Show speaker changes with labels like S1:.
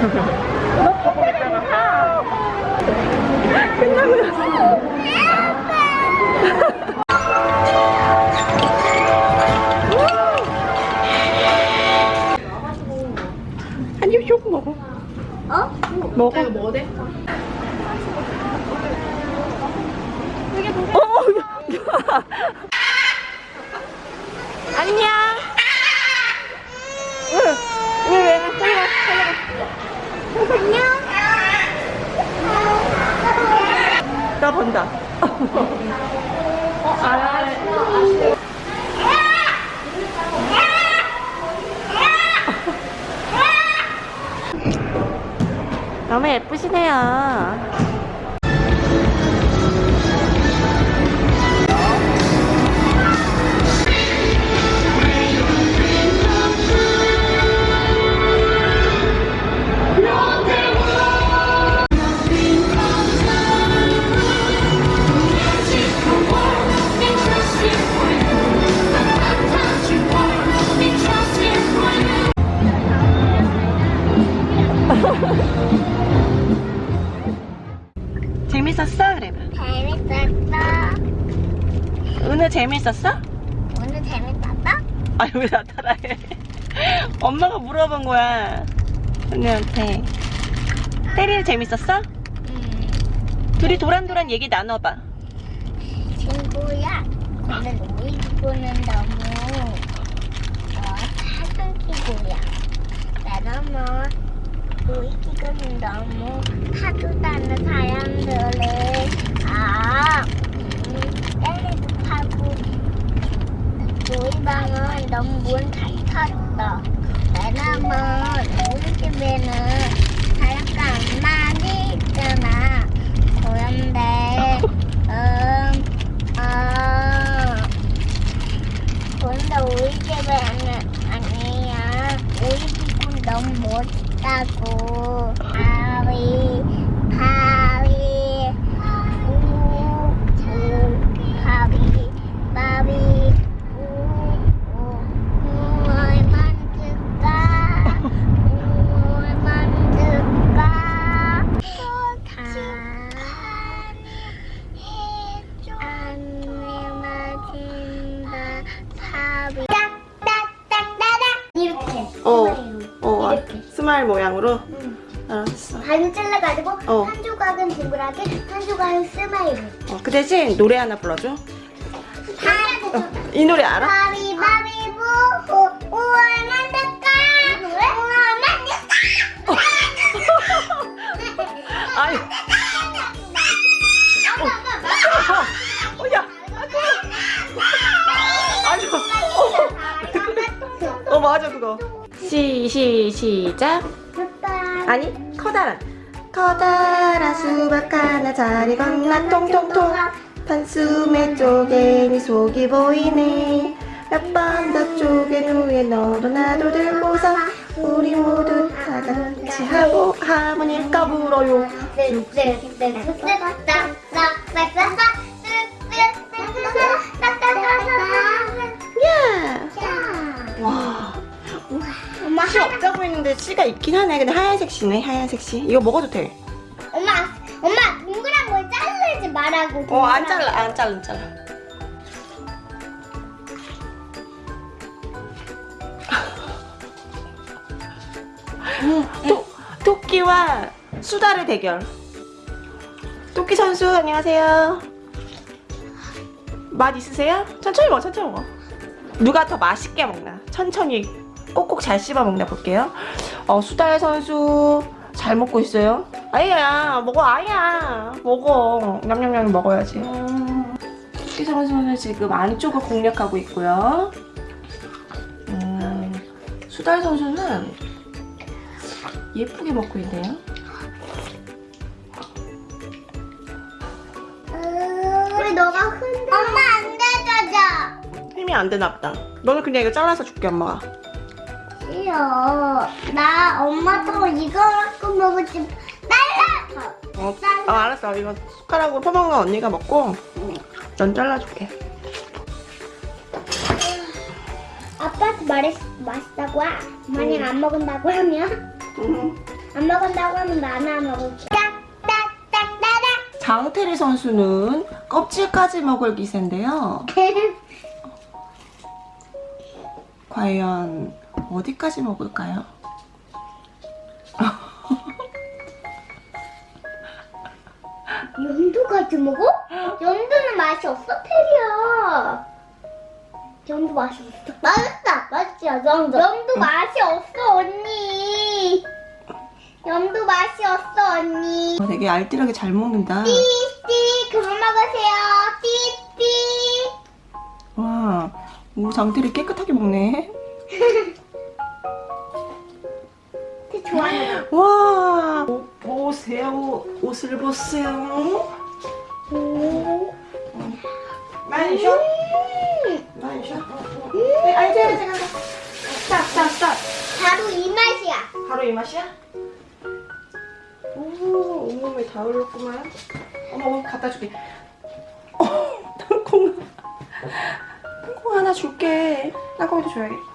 S1: Ha ha ha. 한입 쇼크 먹어.
S2: 어?
S1: 먹어.
S3: 이거 뭐 돼?
S1: 어, 야. 안녕. 응. 왜, 왜, 왜, 빨리 가, 빨리 가. 본다. 어, 아, 너무 예쁘시네요. 오늘 재밌었어?
S2: 오늘 재밌었어?
S1: 아니 왜 나타나해? 엄마가 물어본 거야. 언니한테. 때리는 재밌었어?
S2: 응.
S1: 둘이 도란도란 얘기 나눠봐.
S2: 친구야, 오늘 놀이기구는 너무 어, 작은 기구야. 왜냐면 놀이기구는 너무 하도 다는 사람들을 놀이방은 너무 문 닫혔어. 왜냐면 우리 집에는 안 많이 있잖아. 그런데 음, 아, 근데 우리 집에는 아니야. 우리 집은 너무 멋있다고. 바위,
S1: 스마일 모양으로? 알았어.
S2: 반을 잘라가지고
S1: 어.
S2: 한 조각은 동그랗게 한 조각은 스마일
S1: 어, 그 대신 노래 하나 불러줘.
S2: 다
S1: 어, 이 노래 알아?
S2: 바비 바비
S1: 시, 시, 시작. 아니, 커다란. 커다란 수박 하나 자리 건너 통통통. 단숨에 쪼개니 속이 보이네. 몇 번 더 쪼갠 후에 너도 나도 들고서 우리 모두 다 같이 하고 하모니까 불어요. 야! 씨 없다 보이는데 씨가 있긴 하네. 근데 하얀색 씨네, 하얀색 씨. 이거 먹어도 돼.
S2: 엄마 엄마 동그란 걸 자르지 말라고
S1: 어, 안 잘라, 안 잘라, 안 잘라. 토, 토끼와 수다의 대결. 토끼 선수, 안녕하세요. 맛 있으세요? 천천히 먹어, 천천히 먹어. 누가 더 맛있게 먹나? 천천히 꼭꼭 잘 씹어 먹나 볼게요. 어, 수다의 선수 잘 먹고 있어요. 아이야, 먹어, 아이야. 먹어. 냠냠냠 먹어야지. 토끼 선수는 지금 안쪽을 공략하고 있고요. 음, 수다의 선수는 예쁘게 먹고 있네요.
S2: 우리 너가 흔들어 엄마 안 되잖아
S1: 힘이 안 되나 보다. 너는 그냥 이거 잘라서 줄게, 엄마가.
S2: 싫어 나 엄마처럼 이거 갖고 먹을지 딸라
S1: 어, 아, 알았어. 이거 숟가락으로 퍼먹는 건 언니가 먹고, 넌 잘라줄게.
S2: 아빠한테 말했, 맛있다고 하. 만약 안 먹은다고 하면
S1: 음.
S2: 안 먹은다고 하면 나 하나 먹을게
S1: 장태리 선수는 껍질까지 먹을 기세인데요. 과연 어디까지 먹을까요?
S4: 연두까지 먹어? 연두는 맛이 없어, 테리야. 연두 맛이 없어. 맛있다. 맛있지, 연두. 연두 맛이 없어, 언니. 연두 맛이 없어, 언니.
S1: 어, 되게 알뜰하게 잘 먹는다.
S4: 띠 띠, 그만 먹으세요. 띠 띠.
S1: 와, 오, 장태리 깨끗하게 먹네. 와, 옷 보세요. 옷을 보세요.
S4: 거.
S1: 많이 쉬어? 많이 쉬어? 네, 알지, 알지, 알지. 스탑, 스탑, 스탑.
S4: 바로 이 맛이야.
S1: 바로 이 맛이야? 오, 온몸에 다 흘렀구만. 어머, 갖다 줄게. 어, 땅콩. 땅콩 하나 줄게. 땅콩이도 줘야겠다.